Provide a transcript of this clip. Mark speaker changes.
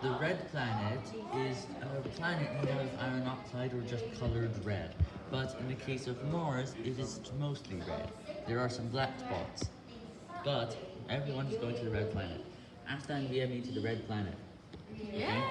Speaker 1: The red planet is a planet made out of iron oxide or just colored red. But in the case of Mars, it is mostly red. There are some black spots. But everyone is going to the red planet. Ask the me to the red planet.
Speaker 2: Yeah.